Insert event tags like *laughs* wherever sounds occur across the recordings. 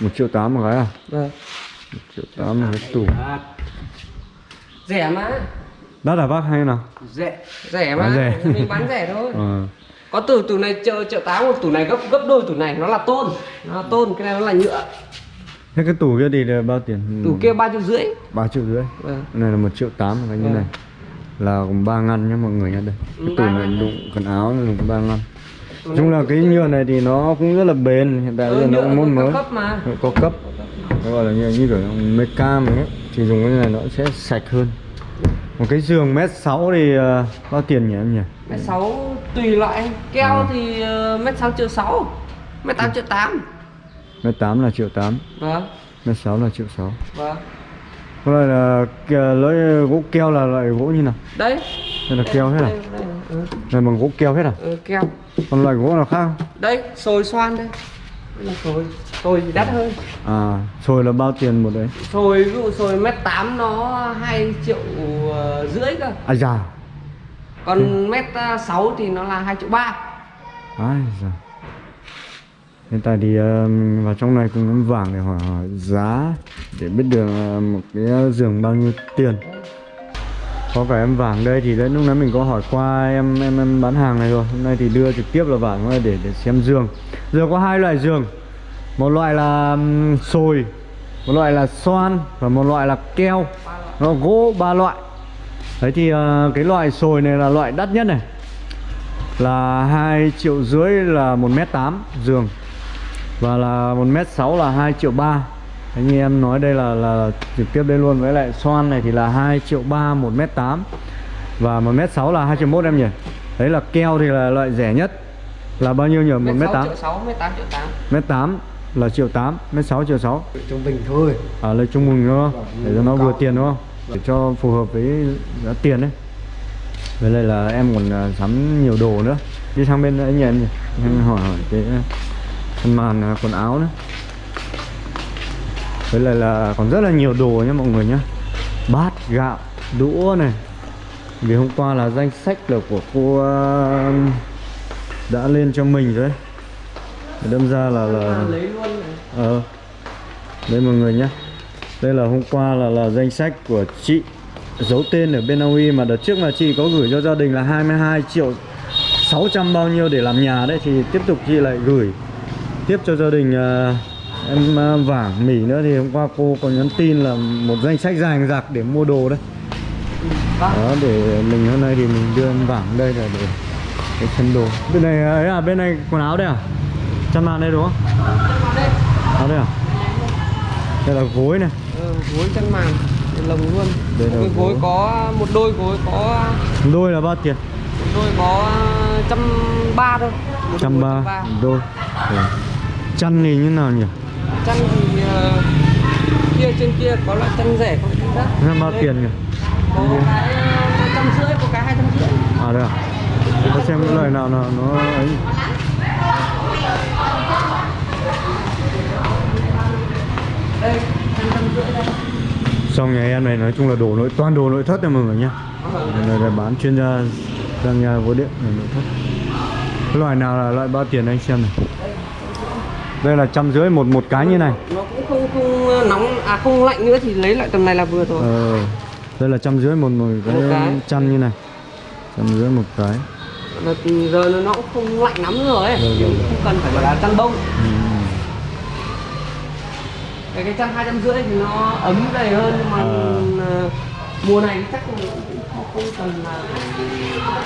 một triệu tám một cái à? Vâng. Một triệu tám một cái tủ rẻ mà. Đắt à bác hay nào? Rẻ. Rẻ mà. Bán rẻ. mình bán rẻ thôi. *laughs* Ờ. Có tủ tủ này triệu triệu tám một tủ này gấp gấp đôi tủ này. Nó là tôn. Nó là tôn cái này nó là nhựa. Thế cái tủ kia thì là bao tiền? Tủ kia ba triệu rưỡi. Ba triệu rưỡi. Vâng. Này là một triệu tám cái như Vâng. này. Là ba ngăn nhá mọi người nhá đây. Cái Ừ, tủ này đụng quần áo này đụng ba ngăn chung là cái nhựa này thì nó cũng rất là bền hiện tại bây giờ ừ, nó cũng nó mới. cấp mà. Có cấp. Nó gọi là như, như kiểu meca mình ấy. Thì dùng cái này nó sẽ sạch hơn. Một cái giường mét sáu thì ờ, bao tiền nhỉ em nhỉ? mét sáu tùy loại. Keo Ừ. thì ờ, mét sáu triệu sáu mét tám triệu tám. Mét tám là triệu tám. Vâng. Mét sáu là triệu sáu. Vâng. Cái này là lưỡi gỗ keo là loại gỗ như nào? Đây. Đây là keo hết à ừ, này bằng gỗ keo hết à? Ừ, keo. Còn loại gỗ nào khác đây sồi xoan đây đây là sồi sồi thì đắt hơn. À sồi là bao tiền một đấy? Sồi ví dụ sồi mét tám nó hai triệu ờ, rưỡi cơ. À già. Còn mét ờ, sáu thì nó là hai triệu ba. Ai già. Hiện tại thì ờ, mình vào trong này cùng em vàng để hỏi, hỏi giá để biết được ờ, một cái giường bao nhiêu tiền có cả em vàng đây thì đấy lúc nãy mình có hỏi qua em em em bán hàng này rồi. Hôm nay thì đưa trực tiếp là vàng để để xem giường. Giường có hai loại giường. Một loại là sồi một loại là xoan và một loại là keo. Nó gỗ ba loại. Đấy thì uh, cái loại sồi này là loại đắt nhất này. Là hai triệu rưỡi là một mét tám giường và là một mét sáu là hai triệu ba. Như em nói đây là là trực tiếp đây luôn. Với lại xoan này thì là 2 triệu ba một mét tám. Và một mét sáu là 2 triệu mốt em nhỉ? Đấy là keo thì là loại rẻ nhất. Là bao nhiêu nhỉ? Một mét tám? Mét tám là triệu tám mét sáu triệu sáu. Trung bình thôi. À lấy trung bình đúng không để cho nó vừa tiền đúng không? Để cho phù hợp với giá tiền đấy. Với lại là em còn à, sắm nhiều đồ nữa. Đi sang bên nhỉ em nhỉ? Em hỏi hỏi cái thân màn à, quần áo nữa với lại là còn rất là nhiều đồ nhá mọi người nhá. Bát gạo đũa này. Vì hôm qua là danh sách là của cô à, đã lên cho mình rồi đấy. Đâm ra là là ờ. Đây mọi người nhé đây là hôm qua là là danh sách của chị giấu tên ở bên Na Uy mà đợt trước mà chị có gửi cho gia đình là 22 triệu 600 bao nhiêu để làm nhà đấy thì tiếp tục chị lại gửi tiếp cho gia đình à, em à, vàng mỉ nữa thì hôm qua cô có nhắn tin là một danh sách dài dạc để mua đồ đấy. Đó để mình hôm nay thì mình đưa em vàng đây là để cái chân đồ. Bên này ấy à bên này quần áo đây à? Chăn màn đây đúng không? Áo đây à? Đây là gối này. Ừ, gối chăn màn lồng luôn. Đây là cái gối gối. có một đôi gối có đôi là bao tiền? một đôi có trăm ba thôi. Một trăm ba đôi. Ừ. chăn thì như nào nhỉ chăn thì ờ, kia trên kia có loại chăn rẻ có chăn đắt nó bao tiền nhỉ? Có cái ờ, trăm rưỡi có cái hai trăm rưỡi. À đây à? Tôi xem cái loại nào nào nó ấy. Đây xong nhà em này nói chung là đồ nội toàn đồ nội thất này mọi người nhá. Này là bán chuyên gia sang nhà vô điện này nội thất. Cái loại nào là loại bao tiền anh xem này đây là trăm rưỡi một một cái như này. Nó cũng không không nóng à không lạnh nữa thì lấy lại tầm này là vừa thôi ờ đây là trăm rưỡi một một cái, Một cái. chăn như này. Trăm rưỡi một cái. Mà giờ nó cũng không lạnh lắm nữa rồi ấy. Rồi, rồi, không cần phải là chăn bông. Ừ. cái cái chăn hai trăm rưỡi thì nó ấm dày hơn nhưng mà À. ờ, mùa này chắc cũng không, không cần là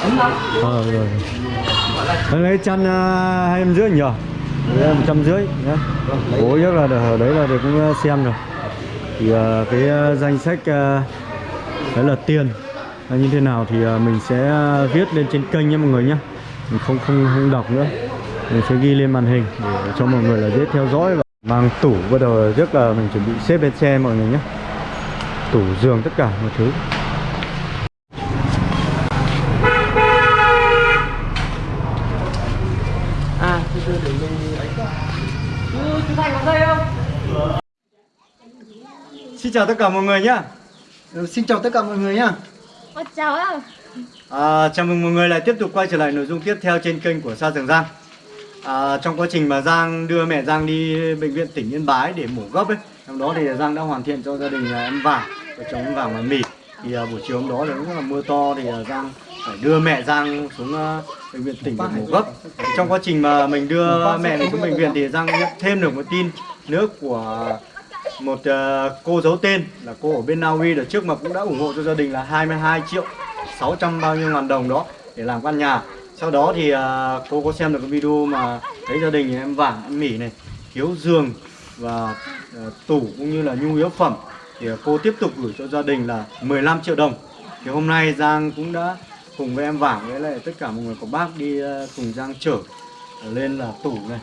ấm lắm. Ờ rồi. Lấy chăn hai trăm rưỡi nhỉ? Đấy, một trăm rưỡi nhá. Bố chắc là ở đấy là được cũng uh, xem rồi. Thì uh, cái uh, danh sách uh, đấy là tiền là như thế nào thì mình sẽ viết lên trên kênh nhé mọi người nhé. Mình không không không đọc nữa. Mình sẽ ghi lên màn hình để cho mọi người là dễ theo dõi và mang tủ bắt đầu trước là mình chuẩn bị xếp lên xe mọi người nhé. Tủ giường tất cả mọi thứ. à từ từ để mình ấy cơ chú chú thành có dây không Xin chào tất cả mọi người nhé. Ừ, xin chào tất cả mọi người nhá. Ôi chào ạ. À, chào mừng mọi người lại tiếp tục quay trở lại nội dung tiếp theo trên kênh của Sa Trường Giang. À, trong quá trình mà Giang đưa mẹ Giang đi bệnh viện tỉnh Yên Bái để mổ gấp ấy trong đó thì Giang đã hoàn thiện cho gia đình là em vàng vợ chồng em vàng và mì. Thì à, buổi chiều hôm đó thì cũng là mưa to thì à, Giang phải đưa mẹ Giang xuống à, bệnh viện tỉnh để mổ gấp trong quá trình mà mình đưa mẹ mình xuống bệnh viện thì Giang nhận thêm được một tin nữa của một uh, cô giấu tên là cô ở bên Na Uy đợt trước mà cũng đã ủng hộ cho gia đình là 22 triệu 600 bao nhiêu ngàn đồng đó để làm căn nhà. Sau đó thì uh, cô có xem được cái video mà thấy gia đình em vàng em mỉ này thiếu giường và uh, tủ cũng như là nhu yếu phẩm thì uh, cô tiếp tục gửi cho gia đình là 15 triệu đồng. Thì hôm nay Giang cũng đã cùng với em vàng với lại tất cả mọi người của bác đi uh, cùng Giang chở lên là tủ này.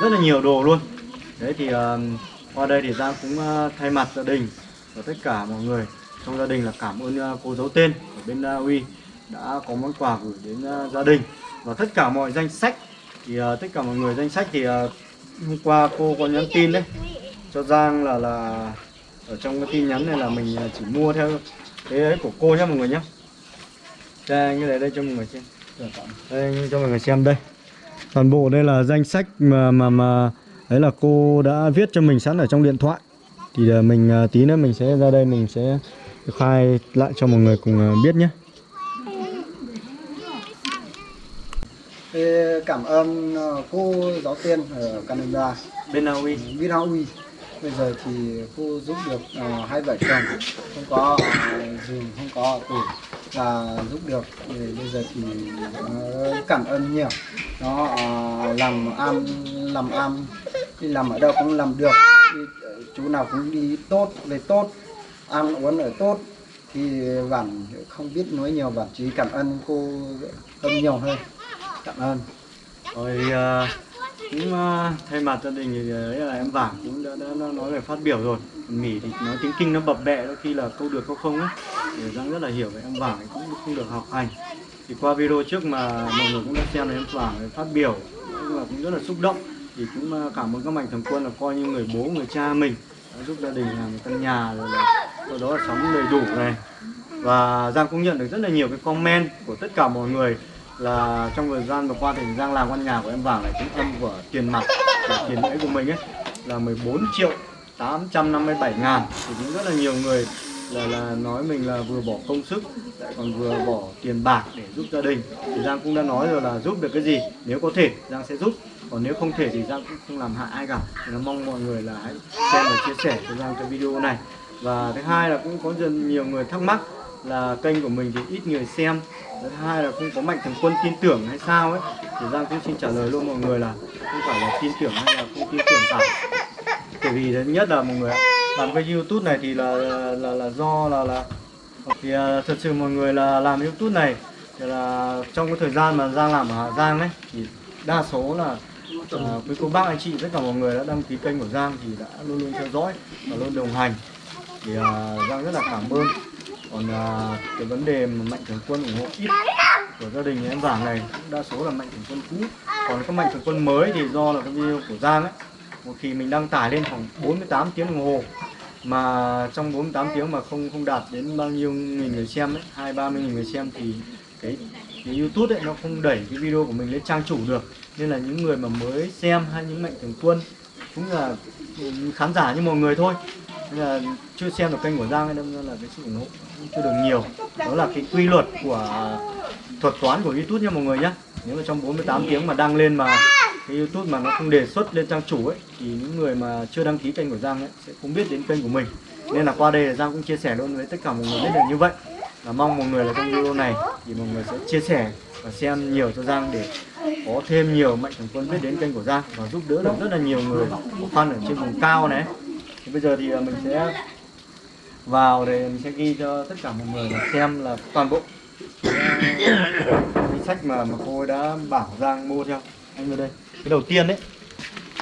Rất là nhiều đồ luôn. Đấy thì uh, qua đây thì Giang cũng ờ, thay mặt gia đình và tất cả mọi người. Trong gia đình là cảm ơn ờ, cô giấu tên ở bên Na Uy đã có món quà gửi đến gia đình. Và tất cả mọi danh sách thì tất cả mọi người danh sách thì hôm qua cô có nhắn tin đấy. Cho Giang là là ở trong cái tin nhắn này là mình chỉ mua theo cái ấy của cô nhé mọi người nhé đây như này đây cho mọi người xem. Đây cho mọi người xem đây. Toàn bộ đây là danh sách mà mà mà đấy là cô đã viết cho mình sẵn ở trong điện thoại. Thì ờ, mình ờ, tí nữa mình sẽ ra đây mình sẽ khai lại cho mọi người cùng ờ, biết nhé. Cảm ơn cô giáo tiên ở Canada. Bên Na Uy Vin Uy bây giờ thì cô giúp được hai vợ chồng. Không có giường không có tủ và giúp được thì bây giờ thì cảm ơn nhiều. Nó làm ăn làm ăn đi làm ở đâu cũng làm được. Đi, ờ, chú nào cũng đi tốt về tốt ăn uống ở tốt. Thì bạn không biết nói nhiều bạn chỉ cảm ơn cô hơn nhiều hơn cảm ơn. Rồi uh, cũng uh, thay mặt gia đình thì đấy là em vàng cũng đã, đã, đã nói về phát biểu rồi. Còn mỉ thì nói tiếng kinh nó bập bẹ đôi khi là câu được câu không ấy để Giang rất là hiểu về em vàng cũng không được học hành. Thì qua video trước mà mọi người cũng đã xem em vàng phát biểu cũng là cũng rất là xúc động thì cũng ờ, cảm ơn các mạnh thường quân là coi như người bố, người cha mình đã giúp gia đình làm căn nhà rồi là sau đó là sống đầy đủ này. Và Giang cũng nhận được rất là nhiều cái comment của tất cả mọi người là trong thời gian vừa qua thì Giang làm căn nhà của em vàng này cũng âm của tiền mặt của tiền lãi của mình ấy, là 14 triệu 857 ngàn. Thì cũng rất là nhiều người là là nói mình là vừa bỏ công sức, lại còn vừa bỏ tiền bạc để giúp gia đình. Thì Giang cũng đã nói rồi là giúp được cái gì? Nếu có thể, Giang sẽ giúp còn nếu không thể thì Giang cũng không làm hại ai cả. Thì nó mong mọi người là hãy xem và chia sẻ cho Giang cái video này. Và thứ hai là cũng có dần nhiều người thắc mắc là kênh của mình thì ít người xem. Thứ hai là không có mạnh thường quân tin tưởng hay sao ấy. Thì Giang cũng xin trả lời luôn mọi người là không phải là tin tưởng hay là không tin tưởng cả. Bởi vì thứ nhất là mọi người ạ, làm cái youtube này thì là là là do là là thì à, thật sự mọi người là làm youtube này thì là trong cái thời gian mà Giang làm ở Hà Giang ấy thì đa số là à, với cô bác anh chị tất cả mọi người đã đăng ký kênh của Giang thì đã luôn luôn theo dõi và luôn đồng hành. Thì à, Giang rất là cảm ơn. Còn à, cái vấn đề mà mạnh thường quân ủng hộ ít của gia đình em vàng này cũng đa số là mạnh thường quân cũ. Còn các mạnh thường quân mới thì do là cái video của Giang ấy. Một khi mình đăng tải lên khoảng 48 tiếng đồng hồ mà trong 48 tiếng mà không không đạt đến bao nhiêu nghìn người xem ấy hai ba mươi nghìn người xem thì cái, cái YouTube ấy nó không đẩy cái video của mình lên trang chủ được nên là những người mà mới xem hay những mạnh thường quân cũng là khán giả như mọi người thôi. Nên là chưa xem được kênh của Giang ra là cái sự ủng hộ chưa được nhiều. Đó là cái quy luật của thuật toán của YouTube nha mọi người nhé nếu mà trong 48 tiếng mà đăng lên mà cái YouTube mà nó không đề xuất lên trang chủ ấy thì những người mà chưa đăng ký kênh của Giang ấy sẽ không biết đến kênh của mình. Nên là qua đây là Giang cũng chia sẻ luôn với tất cả mọi người biết là như vậy. Là mong mọi người là trong video này thì mọi người sẽ chia sẻ và xem nhiều cho Giang để có thêm nhiều mạnh thường quân biết đến kênh của Giang và giúp đỡ được rất là nhiều người khó khăn ở trên vùng cao này. Thì bây giờ thì à, mình sẽ vào để mình sẽ ghi cho tất cả mọi người xem là toàn bộ cái sách mà mà cô ấy đã bảo Giang mua cho anh vào đây. Cái đầu tiên đấy.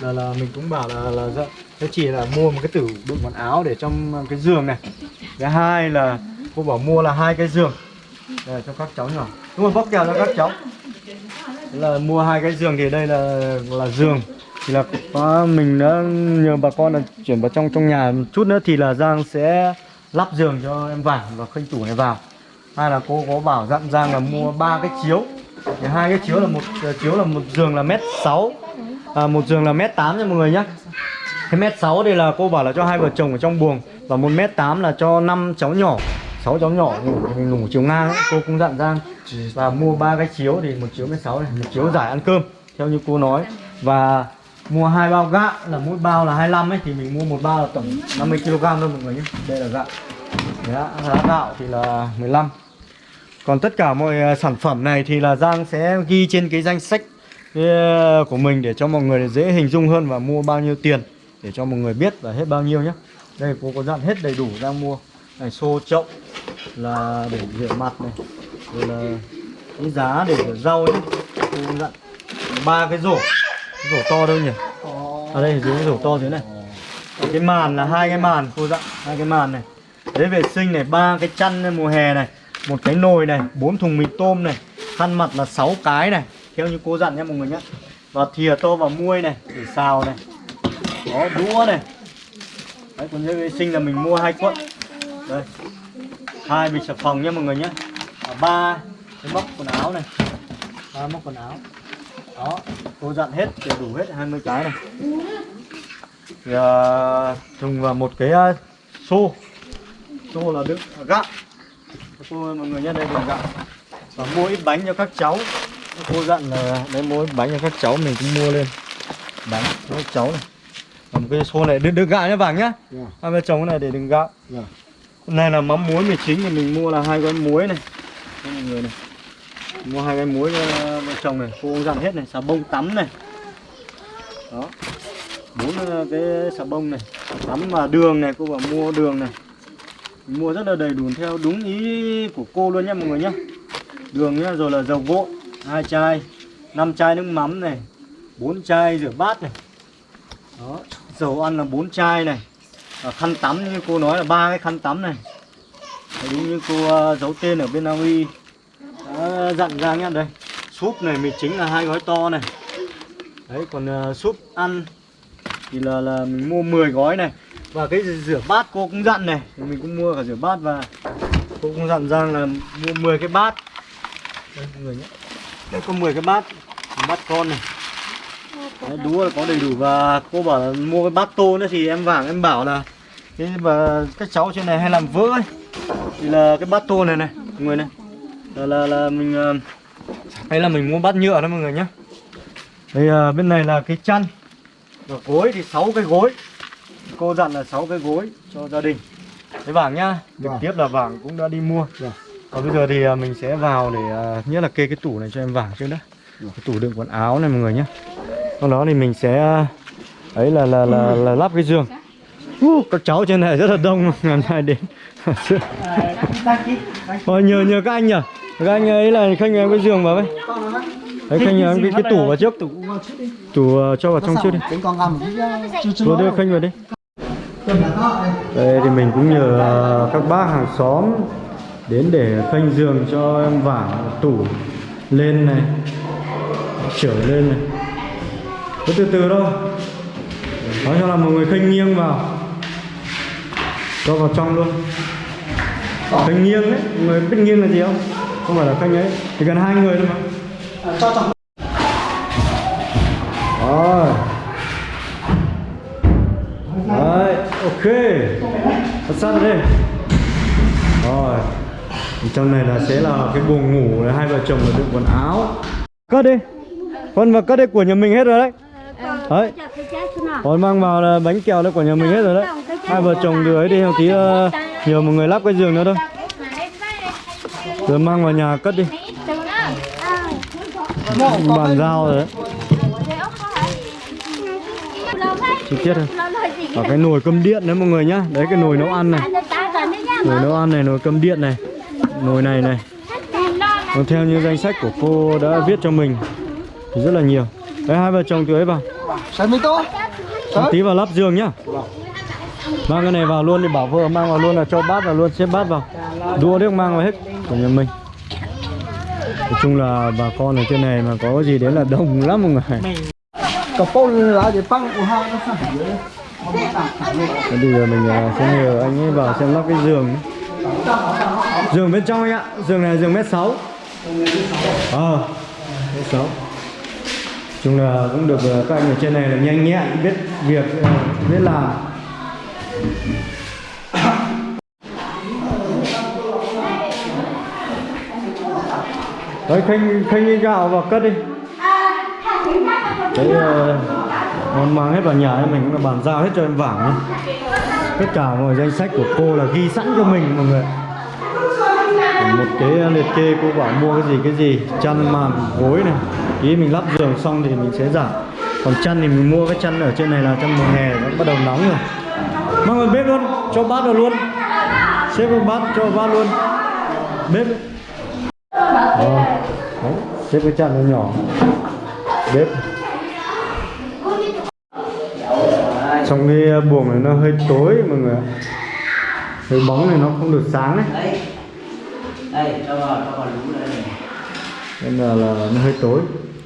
Là là mình cũng bảo là là dạ, chỉ là mua một cái tủ đựng quần áo để trong cái giường này. Thứ hai là cô bảo mua là hai cái giường để cho các cháu nhỏ. Đúng rồi bóc kèo cho các cháu là mua hai cái giường thì đây là là giường. Thì là có mình đã nhờ bà con là chuyển vào trong trong nhà một chút nữa thì là Giang sẽ lắp giường cho em vàng và khinh tủ này vào. Hai là cô có bảo dặn Giang là mua ba cái chiếu. Thì hai cái chiếu là một ờ, chiếu là một giường là mét sáu. À, một giường là mét tám nha mọi người nhá. Cái mét sáu đây là cô bảo là cho hai vợ chồng ở trong buồng và một mét tám là cho năm cháu nhỏ sáu cháu nhỏ ngủ, mình ngủ chiều ngang ấy. cô cũng dặn Giang và mua ba cái chiếu thì một chiếu mét sáu này, một chiếu giải ăn cơm, theo như cô nói. Và mua hai bao gạo là mỗi bao là 25 ấy, thì mình mua một bao là tổng 50 kg thôi mọi người nhé. Đây là gạo. Giá gạo thì là 15 còn tất cả mọi à, sản phẩm này thì là Giang sẽ ghi trên cái danh sách à, của mình để cho mọi người dễ hình dung hơn và mua bao nhiêu tiền để cho mọi người biết là hết bao nhiêu nhé. Đây, cô có dặn hết đầy đủ Giang mua. Này, xô chậu là để rửa mặt này rồi là cái giá để rửa rau nhé cô dặn ba cái rổ. Cái rổ to đâu nhỉ? Ở đây dưới cái rổ to dưới này. Cái màn là hai cái màn cô dặn hai cái màn này. Đấy vệ sinh này ba cái chăn này, mùa hè này một cái nồi này bốn thùng mì tôm này khăn mặt là 6 cái này. Theo như cô dặn nhé mọi người nhé và thìa to và muôi này để xào này. Đó đũa này. Đấy còn giấy vệ sinh là mình mua hai cuộn. Đây hai bịch xà phòng nhé mọi người nhé. Ba cái móc quần áo này. Ba móc quần áo. Đó cô dặn hết để đủ hết 20 cái này. Thì uh, dùng vào một cái uh, xô. Xô là đựng gạo. Cô mọi người nhé đây là gạo. Và mua ít bánh cho các cháu. Cô dặn là đấy mua ít bánh cho các cháu mình cũng mua lên. Bánh cho các cháu này. Và một cái xô này đựng, đựng gạo nhá vàng nhá hai vợ chồng cái này để đựng gạo. Dạ. Này là mắm muối mì chính thì mình mua là hai gói muối này. Đây mọi người này, mua hai cái muối cho vợ chồng này, cô dặn hết này, xà bông tắm này. Đó, bốn ờ, cái xà bông này, tắm và đường này, cô bảo mua đường này. Mình mua rất là đầy đủ theo đúng ý của cô luôn nhé mọi người nhé đường nhá, rồi là dầu gội, hai chai, năm chai nước mắm này, bốn chai rửa bát này. Đó, dầu ăn là bốn chai này. Ờ, khăn tắm như cô nói là ba cái khăn tắm này. Đúng như cô ờ, giấu tên ở bên Na Uy. Đã dặn ra nhá, đây. Súp này mình chính là hai gói to này. Đấy, còn ờ, súp ăn thì là là mình mua 10 gói này. Và cái rửa bát cô cũng dặn này. Thì mình cũng mua cả rửa bát và cô cũng dặn ra là mua 10 cái bát. Đây người nhé đây, có 10 cái bát. Bát con này. Đấy, đũa là có đầy đủ. Và cô bảo là mua cái bát tô nữa thì em vàng em bảo là cái và các cháu trên này hay làm vỡ ấy. Thì là cái bát tô này này mọi người này. Là là, là mình ờ, hay là mình mua bát nhựa đó mọi người nhé đây ờ, bên này là cái chăn và gối thì 6 cái gối. Cô dặn là 6 cái gối cho gia đình. Cái vàng nhá trực Vâng. tiếp là vàng cũng đã đi mua. Vâng. còn bây giờ thì ờ, mình sẽ vào để nhất là kê cái tủ này cho em vàng trước đã. Cái tủ đựng quần áo này mọi người nhé sau đó thì mình sẽ ấy là là là, là lắp cái giường. Uh, các cháu trên này rất là đông *laughs* ngày nay đến. *laughs* Thôi nhờ nhờ các anh nhỉ Các anh ấy là khanh em cái giường vào với Đấy khanh em cái, cái tủ vào trước. Tủ tủ cho vào trong trước đi. Rồi đưa khanh vào đi. Đây thì mình cũng nhờ ờ, các bác hàng xóm Đến để khanh giường cho em vả tủ lên này Trở lên này. Cứ từ từ thôi. Nói cho là mọi người khanh nghiêng vào. Cho vào trong luôn. Khanh nghiêng đấy, mọi người biết nghiêng là gì không? Không phải là khanh ấy, chỉ cần hai người thôi mà. Cho chồng Rồi. Đấy, ok. Thật sát đây Rồi. Trong này là sẽ là cái buồng ngủ để hai vợ chồng là đựng quần áo. Cất đi. Con vào cất đi của nhà mình hết rồi đấy Đấy. Còn mang vào là bánh kẹo đấy của nhà mình hết rồi đấy. Hai vợ chồng đưa ấy đi một tí uh, Nhờ một người lắp cái giường nữa thôi. Rồi mang vào nhà cất đi. Bàn giao rồi đấy. Chi tiết thôi Ở cái nồi cơm điện đấy mọi người nhá. Đấy cái nồi nấu ăn này. Nồi nấu ăn này, nồi cơm điện này. Nồi này này. Còn theo như danh sách của cô đã viết cho mình Thì rất là nhiều. Đấy hai vợ chồng từ ấy vào. Sai mấy tô Một tí vào lắp giường nhá. Mang cái này vào luôn thì bảo vợ mang vào luôn là cho bát vào luôn xếp bát vào. Đũa nước mang vào hết của nhà mình. Nói chung là bà con ở trên này mà có gì đấy là đông lắm mọi người. Cặp bông lá để băng của hai nó phải dưới Thế bây giờ mình à, sẽ nhờ anh ấy vào xem lắp cái giường. Giường bên trong anh ạ. Giường này giường mét 6 Ờ mét sáu chung là cũng được ờ, các anh ở trên này là nhanh nhẹn biết việc ờ, biết làm. Đấy khanh khanh gạo vào cất đi. Đấy ờ, món mang hết vào nhà ấy, mình cũng là bàn giao hết cho em vảng nhé. Tất cả mọi danh sách của cô là ghi sẵn cho mình mọi người. Một cái liệt kê cô bảo mua cái gì cái gì chăn màn gối này ý mình lắp giường xong thì mình sẽ giảm còn chăn thì mình mua cái chăn ở trên này là chăn mùa hè nó bắt đầu nóng rồi. Mang vào bếp luôn cho bát vào luôn. Xếp vào bát cho vào bát luôn. Bếp. Đó. Đấy, xếp cái chăn nó nhỏ. Bếp. Trong cái buồng này nó hơi tối mọi người hơi bóng này nó không được sáng đấy. Đây cho vào cho vào đúng đây này. Nên là, là nó hơi tối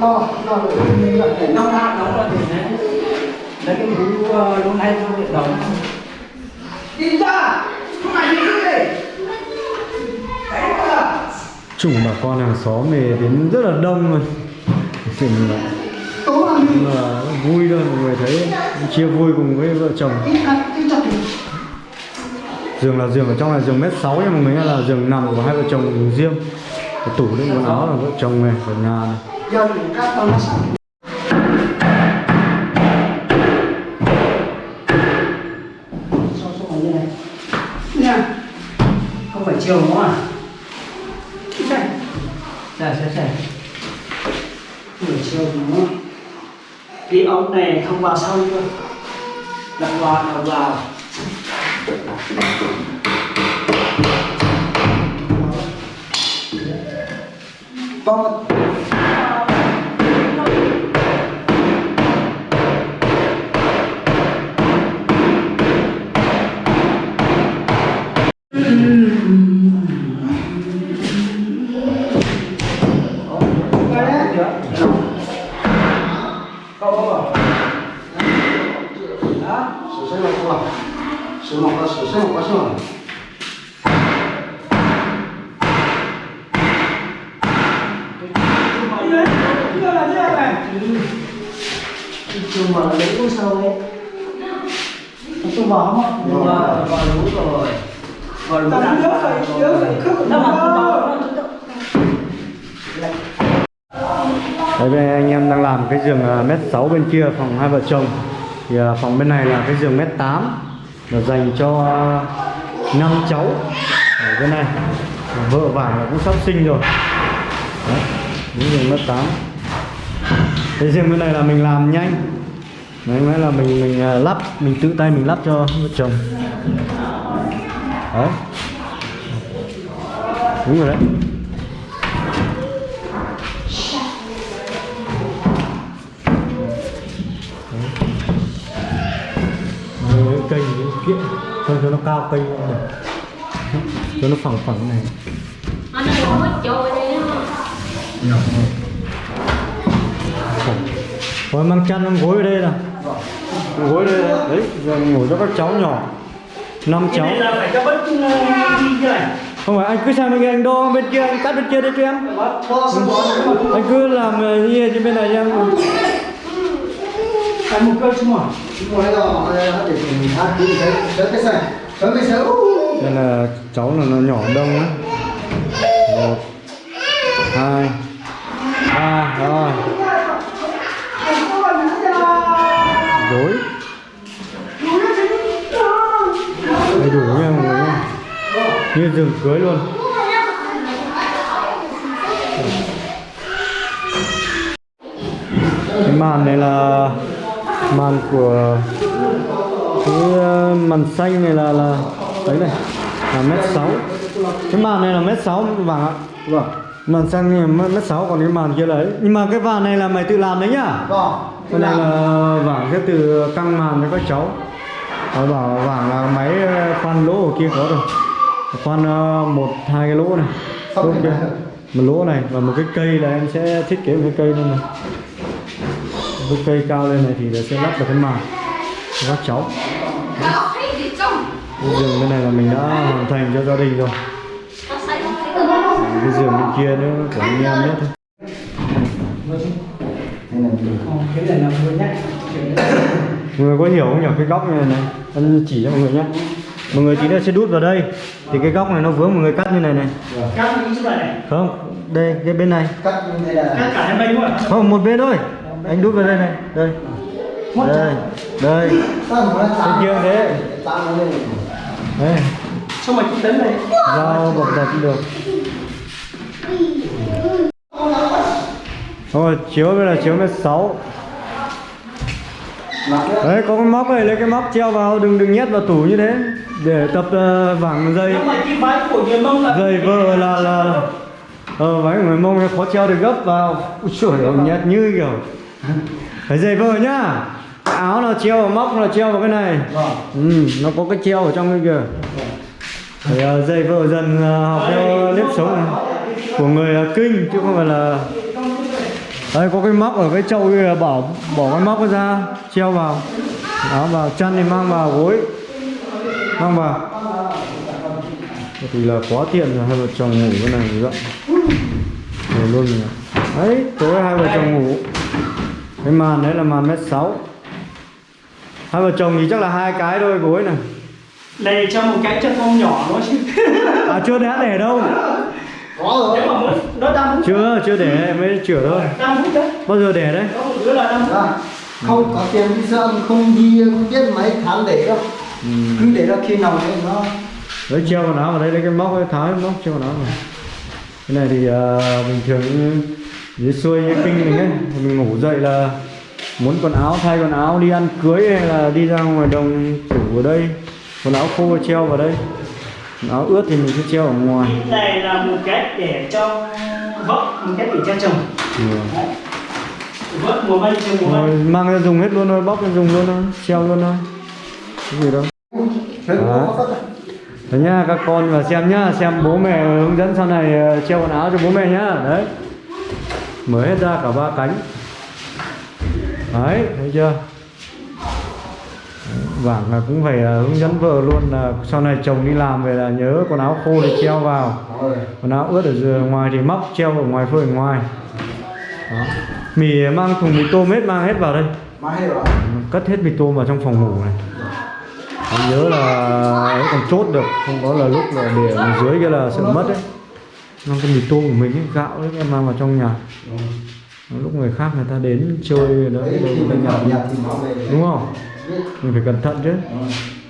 lo lo được nó ra nó ra thì đấy. Đấy cái bú lúc nay nó bị đóng đi ra! Không phải đi đi chủng bà con hàng xóm về đến rất là đông rồi. Chủng là, là vui thôi mọi người thấy chia vui cùng với vợ chồng. Giường là giường ở trong là giường mét sáu nhưng mà mình là giường nằm của hai vợ chồng riêng cái tủ đựng quần áo là vợ chồng này ở nhà này nha không phải chiều nữa à đây Dạ, dạ, dạ. Buổi chiều nữa. Cái ống này không vào sau chưa? Đặt vào, đặt vào. To cái giường à, mét sáu bên kia phòng hai vợ chồng. Thì à, phòng bên này là cái giường mét tám là dành cho năm cháu ở bên này. Vợ vàng là cũng sắp sinh rồi. Đấy, cái giường mét tám. Cái giường bên này là mình làm nhanh. Đấy, nói là mình mình à, lắp mình tự tay mình lắp cho vợ chồng. Đấy. Đúng rồi đấy. Cây cái kiện. Cho cho nó cao cây này cho nó phẳng phẳng này. Rồi mang chăn mang gối ở đây nè gối đây này. đấy giờ ngủ cho các cháu nhỏ. Năm cháu. này. không phải anh cứ sang bên kia anh đo bên kia anh cắt bên kia đấy cho em. Anh cứ làm ờ, như trên bên này cho em Phải một cân chứ mà. Ngồi đây rồi, để mình hát tí thế, thế cái xe, thế cái xe. đây là cháu là nó nhỏ đông á. Một hai ba rồi. Gối đầy đủ nha mọi người như giường cưới luôn. Cái màn này là màn của cái ờ, màn xanh này là là đấy này là mét sáu. Cái màn này là mét sáu vàng ạ. Vâng. Màn sang mất mất sáu còn cái màn kia lấy nhưng mà cái vàng này là mày tự làm đấy nhá. Vâng. Cái này là vàng sẽ từ căng màn cho các cháu. Họ bảo vàng là máy ờ, khoan lỗ ở kia có rồi. Khoan ờ, một hai cái lỗ này. Lỗ kia. Một lỗ này và một cái cây là em sẽ thiết kế một cái cây lên này cái cây cao lên này thì sẽ lắp được cái màn. Cho các cháu cái giường bên này là mình đã hoàn thành cho gia đình rồi. Cái giường bên kia nữa của anh em nữa thôi. Này mọi người có hiểu không nhỉ? Cái góc này này anh chỉ cho mọi người nhé. Mọi người tí nữa sẽ đút vào đây. Thì cái góc này nó vướng mọi người cắt như này này. Cắt chỗ này này. Không đây cái bên này. Cắt như thế là cắt cả hai bên luôn không một bên thôi anh đút vào đây này đây. Đây đây. Sao chạm? Kia thế. Đây. Xong rồi cũng đến đây? Dao bọc cũng được. Rồi chiếu đây là chiếu mét sáu. Đấy. Có cái móc này lấy cái móc treo vào đừng đừng nhét vào tủ như thế. Để tập ờ, vảng dây. Dây vợ là là ờ váy của người mông khó treo được gấp vào. Ui trời ơi nhét như kiểu phải dây vợ nhá. Áo là treo móc là treo vào cái này. Ừ, nó có cái treo ở trong cái kìa. Phải uh, dây vợ dần ờ, học theo nếp sống này. Của người ờ, kinh chứ không phải là đây có cái móc ở cái chậu kia bảo bỏ cái móc ra treo vào. Áo vào chân thì mang vào gối. Mang vào. Thì là quá tiện rồi hai vợ chồng ngủ cái này rộng này luôn rồi. Đấy tối hai vợ chồng ngủ cái màn đấy là màn mét sáu. Hai vợ chồng thì chắc là hai cái thôi gối này. Này cho một cái chân con nhỏ nó chứ. À chưa đã để đâu. Có rồi. Mà muốn nó đang chưa chưa để mới chữa thôi. Đang hút đấy. Bao giờ để đấy? Có một đứa là đang hút. Dạ. không có tiền đi sơn không đi không biết mấy tháng để đâu. Cứ để ra khi nào đấy nó đấy treo quần áo vào đây lấy cái móc cái tháo cái móc treo quần áo vào. Cái này thì à, bình thường dưới xuôi như kinh mình ấy mình ngủ dậy là muốn quần áo thay quần áo đi ăn cưới hay là đi ra ngoài đồng tủ ở đây. Quần áo khô treo vào đây. Quần áo ướt thì mình sẽ treo ở ngoài. Này là một cái để cho vợ một cái để cho chồng ừ. Vợ mùa bay chồng mùa Rồi, bay mang ra dùng hết luôn thôi bóc ra dùng luôn thôi treo luôn thôi. Cái gì đâu. Đó. Đấy nhá các con vào xem nhá xem bố mẹ hướng dẫn sau này ờ, treo quần áo cho bố mẹ nhá. Đấy mở hết ra cả ba cánh. Đấy thấy chưa? Vàng là cũng phải ờ, hướng dẫn vợ luôn là sau này chồng đi làm về là nhớ quần áo khô thì treo vào. Quần áo ướt ở ngoài thì móc treo ở ngoài phơi ở ngoài. Đó. mì mang thùng mì tôm hết mang hết vào đây. Cất hết mì tôm vào trong phòng ngủ này. Anh nhớ là ấy còn chốt được không có là lúc là để ở dưới kia là sợ mất đấy mang cái mì tôm của mình ấy, gạo đấy em mang vào trong nhà. Lúc người khác người ta đến chơi đấy đấy mình thì nó về đúng không? Mình phải cẩn thận chứ.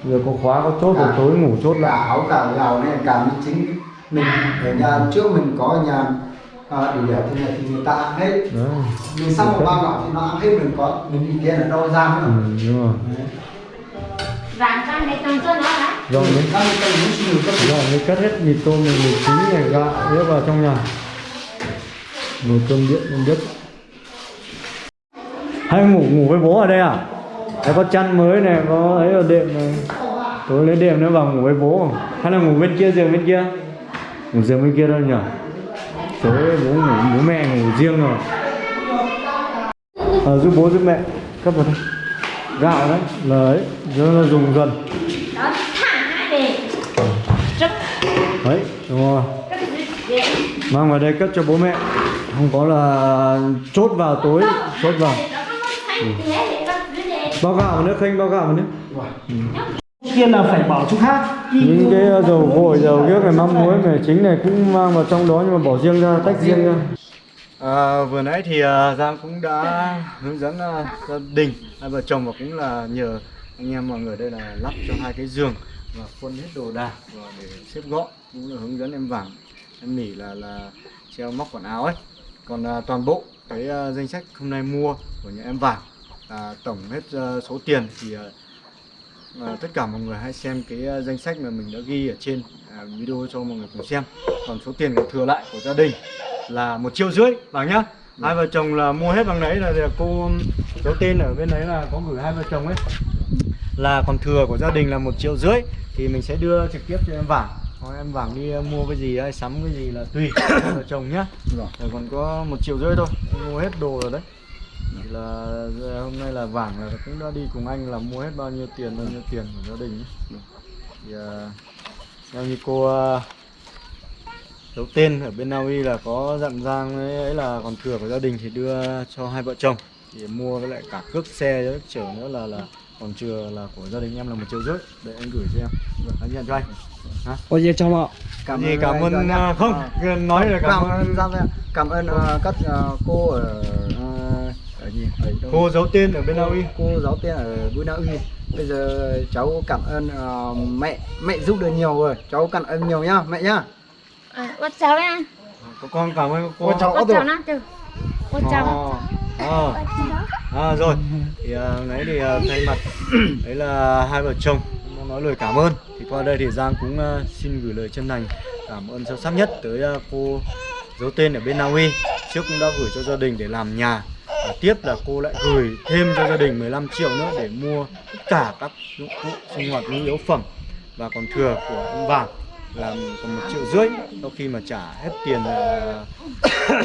Giờ có khóa có chốt rồi tối ngủ chốt cả lại áo cả gạo này cả mình chính mình. Ở nhà trước mình có nhà à, để để thế này thì người ta ăn hết. Đấy. Mình xong một bao gạo thì nó ăn hết mình có mình đi tiền ở đâu ra nữa. Ừ, đúng rồi. Vàng can này cầm cho nó rồi mới rồi mới cất hết mì tôm này mì chính này gạo hết vào trong nhà. Nồi cơm điện em biết hay ngủ ngủ với bố ở đây à? Đấy, có chăn mới này có ấy ở đệm này. Tối lấy đệm nữa vào ngủ với bố. Hay là ngủ bên kia giường bên kia? Ngủ giường bên kia đâu nhỉ? Tối bố ngủ bố mẹ ngủ riêng rồi. Ờ, giúp bố giúp mẹ. Cấp vào đây. Gạo đấy là ấy nó dùng dần đấy đúng dễ. mang vào đây cất cho bố mẹ. Không có là chốt vào tối chốt vào. Bao gạo vào nữa khênh bao gạo vào nữa. Kia là phải bỏ chỗ khác. Những cái uh, dầu gội dầu ghiếc này mắm muối này chính này cũng mang vào trong đó nhưng mà bỏ riêng ra tách riêng ra. À, vừa nãy thì uh, Giang cũng đã hướng dẫn uh, gia đình hai vợ chồng và cũng là nhờ anh em mọi người đây là lắp cho hai cái giường và khuôn hết đồ đạc và để xếp gọn cũng là hướng dẫn em vàng em nỉ là là treo móc quần áo ấy. Còn à, toàn bộ cái uh, danh sách hôm nay mua của nhà em vàng à, tổng hết uh, số tiền thì uh, À, tất cả mọi người hãy xem cái uh, danh sách mà mình đã ghi ở trên à, video cho mọi người cùng xem. Còn số tiền còn thừa lại của gia đình là một triệu rưỡi vàng nhá. Hai vợ chồng là mua hết bằng đấy là cô cháu tên ở bên đấy là có gửi hai vợ chồng ấy. Là còn thừa của gia đình là một triệu rưỡi thì mình sẽ đưa trực tiếp cho em vàng còn em vàng đi uh, mua cái gì hay sắm cái gì là tùy *coughs* vợ chồng nhá. Vâng. rồi còn có một triệu rưỡi thôi em mua hết đồ rồi đấy. Thì là giờ hôm nay là vàng là cũng đã đi cùng anh là mua hết bao nhiêu tiền bao nhiêu tiền của gia đình ấy. thì uh, theo như cô giấu tên ở bên Na Uy là có dặn Giang ấy, ấy là còn thừa của gia đình thì đưa cho hai vợ chồng. Thì mua với lại cả cước xe chở nữa là là còn chưa là của gia đình em là một triệu rưỡi. Để anh gửi cho em. Anh nhận cho anh ôi giờ cho mọ. Cảm gì cảm ơn à, không Ờ. nói là cảm cảm ơn. ơn Giang ạ. cảm ơn ờ, các ờ, cô ở ờ, ở gì? Ở đâu? cô giấu tên ở bên Na Uy cô giáo tên ở Bùi Na Uy bây giờ cháu cảm ơn ờ, mẹ mẹ giúp được nhiều rồi. Cháu cảm ơn nhiều nhá mẹ nhá. À, Bắt cháu có con cảm ơn cô. Cháu Bắt rồi. cháu nó từ. Bắt cháu à, à, rồi. Thì à, đấy thì à, thay mặt *clears throat* đấy là hai vợ chồng. Muốn nói lời cảm ơn qua đây thì Giang cũng ờ, xin gửi lời chân thành cảm ơn sâu sắc nhất tới ờ, cô giấu tên ở bên Na Uy. Trước cũng đã gửi cho gia đình để làm nhà. Và tiếp là cô lại gửi thêm cho gia đình 15 triệu nữa để mua tất cả các dụng cụ sinh hoạt nhu yếu phẩm và còn thừa của ông vàng là còn một triệu rưỡi sau khi mà trả hết tiền à, *coughs*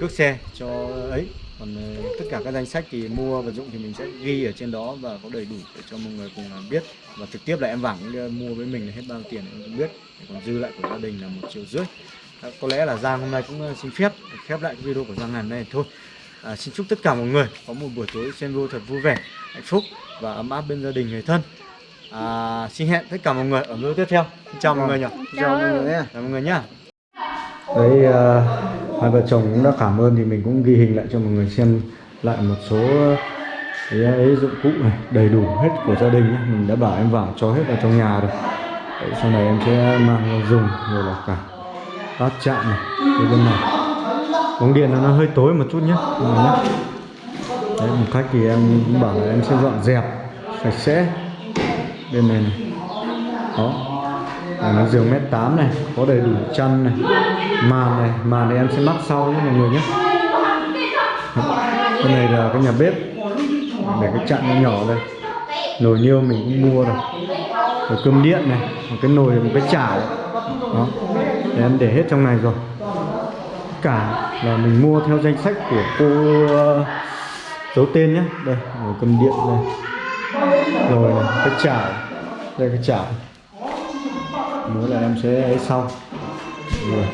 cước xe cho ấy. Còn à, tất cả các danh sách thì mua vật dụng thì mình sẽ ghi ở trên đó và có đầy đủ để cho mọi người cùng à, biết. Và trực tiếp là em vàng mua với mình là hết bao nhiêu tiền em cũng biết. Còn dư lại của gia đình là một triệu rưỡi. À, có lẽ là Giang hôm nay cũng xin phép khép lại cái video của Giang ngày đây thôi. À, xin chúc tất cả mọi người có một buổi tối xem video thật vui vẻ hạnh phúc và ấm áp bên gia đình người thân à, xin hẹn tất cả mọi người ở video tiếp theo xin chào mọi người nhỉ chào mọi người nhé chào mọi người nhá Đấy, ờ, hai vợ chồng cũng đã cảm ơn thì mình cũng ghi hình lại cho mọi người xem lại một số cái ấy dụng cụ này đầy đủ hết của gia đình nhé. Mình đã bảo em vào cho hết vào trong nhà rồi. Đấy, sau này em sẽ mang ra dùng rồi là cả bát chạm này cái bên này. Bóng điện nó hơi tối một chút nhé. mọi người nhé. Đấy, một cách thì em cũng bảo là em sẽ dọn dẹp sạch sẽ bên này này. Đó, à, nó giường mét 8 này có đầy đủ chăn này màn này màn này em sẽ mắc sau nhé mọi người nhé. Cái này là cái nhà bếp. Để cái chặn nó nhỏ đây. Nồi niêu mình cũng mua rồi. Rồi cơm điện này một cái nồi một cái chảo. Đó. Để em để hết trong này rồi. Cả là mình mua theo danh sách của cô ờ, uh, dấu tên nhé. Đây nồi cơm điện đây rồi này cái chảo. Đây cái chảo. Nữa là em sẽ ấy sau. Rồi.